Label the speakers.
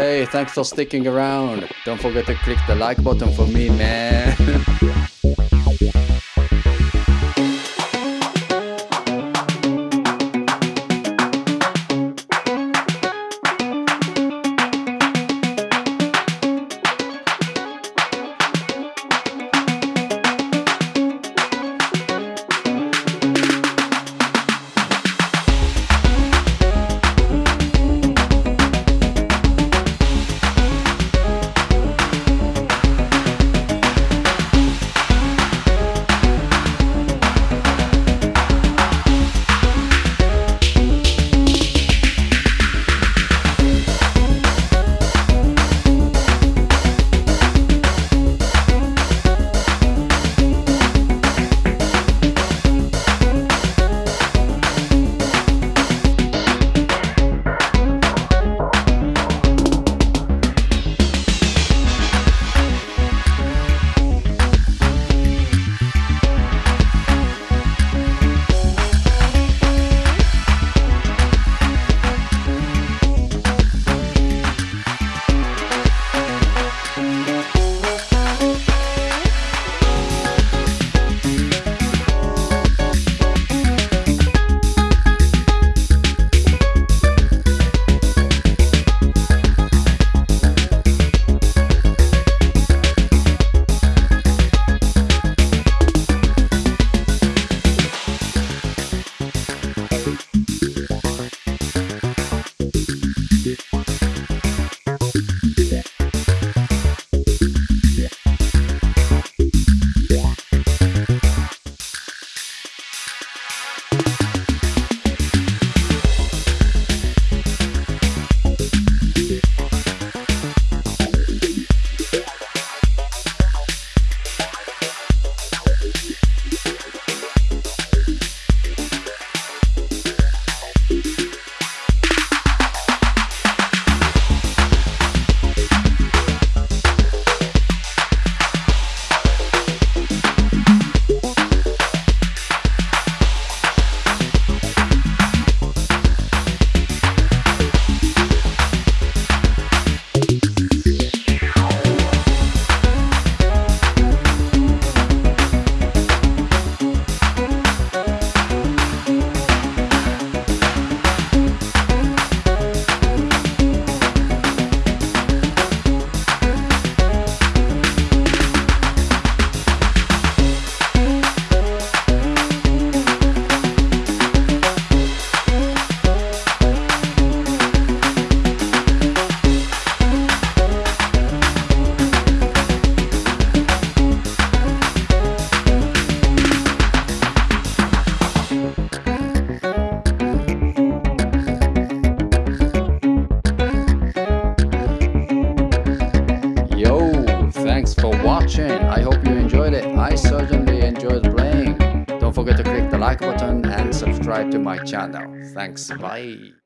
Speaker 1: Hey, thanks for sticking around. Don't forget to click the like button for me, man. For watching. I hope you enjoyed it. I certainly enjoyed playing. Don't forget to click the like button and subscribe to my channel. Thanks, bye.